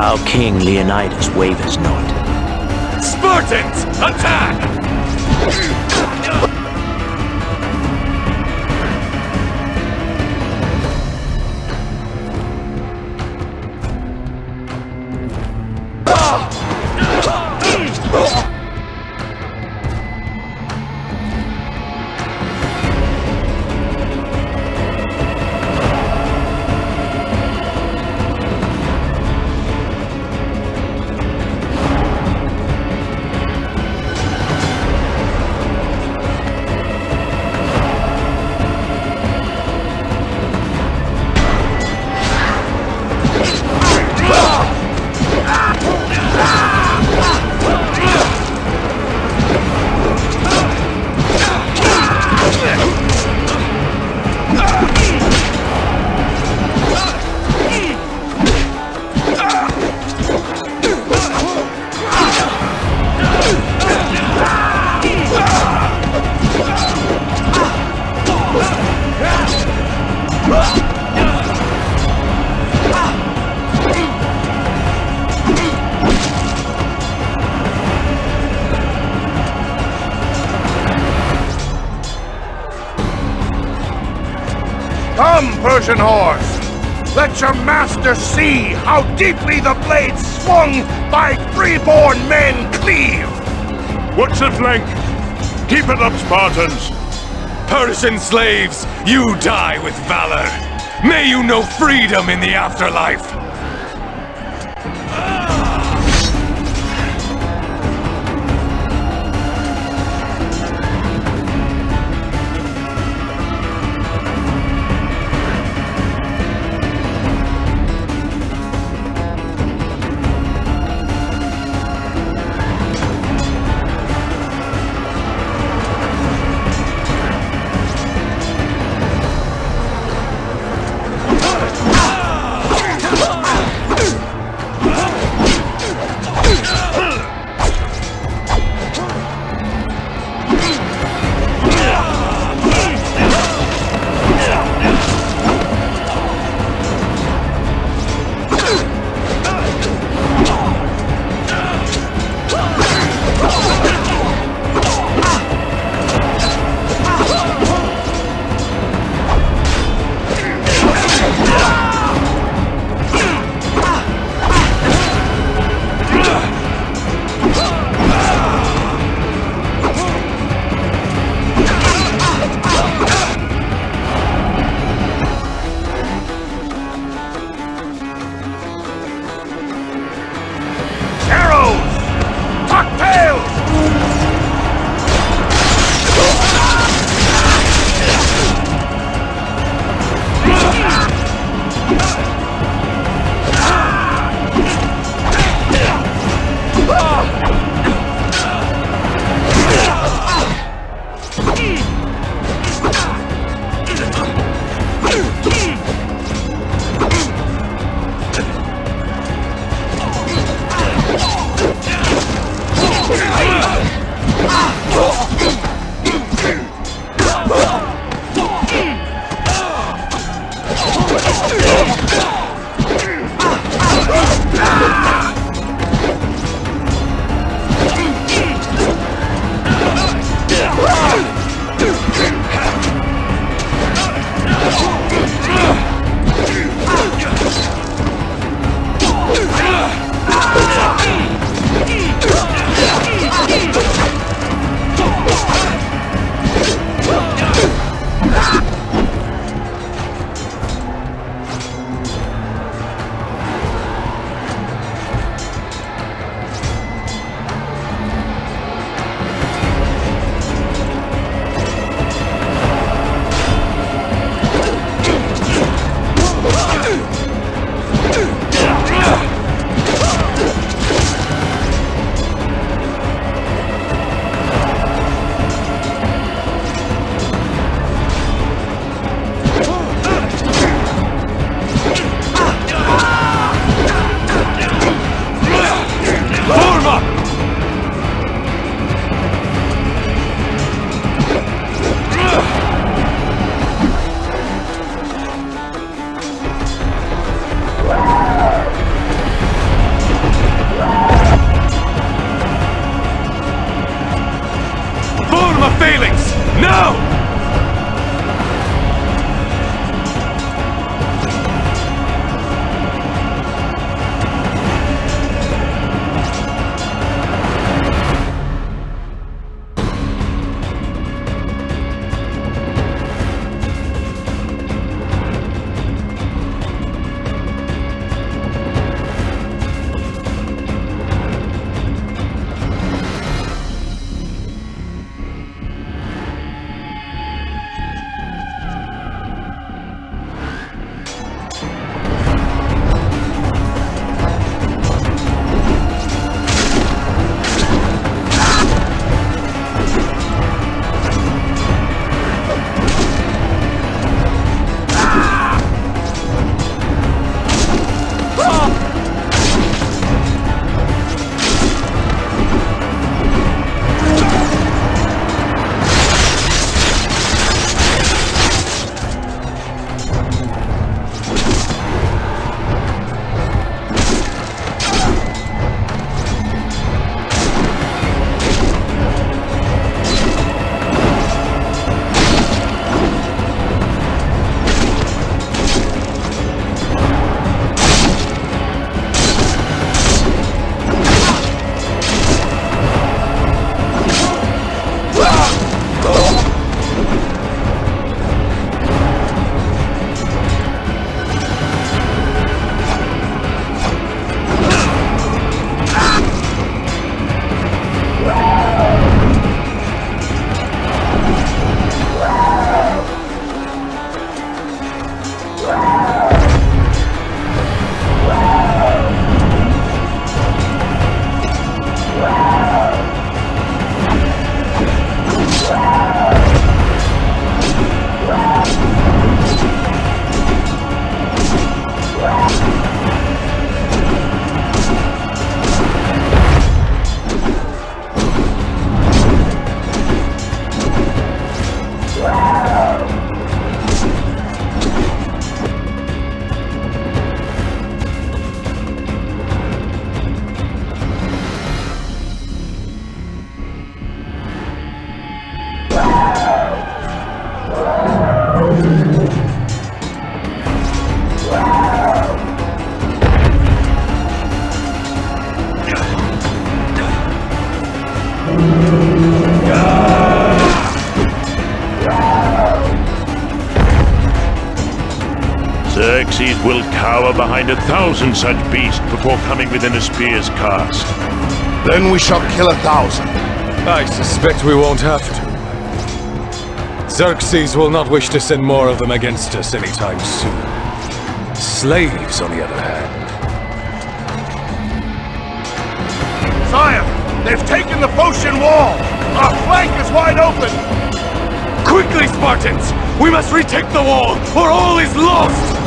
Our king Leonidas wavers not. Spartans, attack! Come, Persian horse! Let your master see how deeply the blades swung by freeborn men cleave! What's the flank? Keep it up, Spartans! Persian slaves, you die with valor. May you know freedom in the afterlife. Behind a thousand such beasts before coming within a spear's cast. Then we shall kill a thousand. I suspect we won't have to. Xerxes will not wish to send more of them against us anytime soon. Slaves, on the other hand. Sire, they've taken the Phocian wall! Our flank is wide open! Quickly, Spartans! We must retake the wall, or all is lost!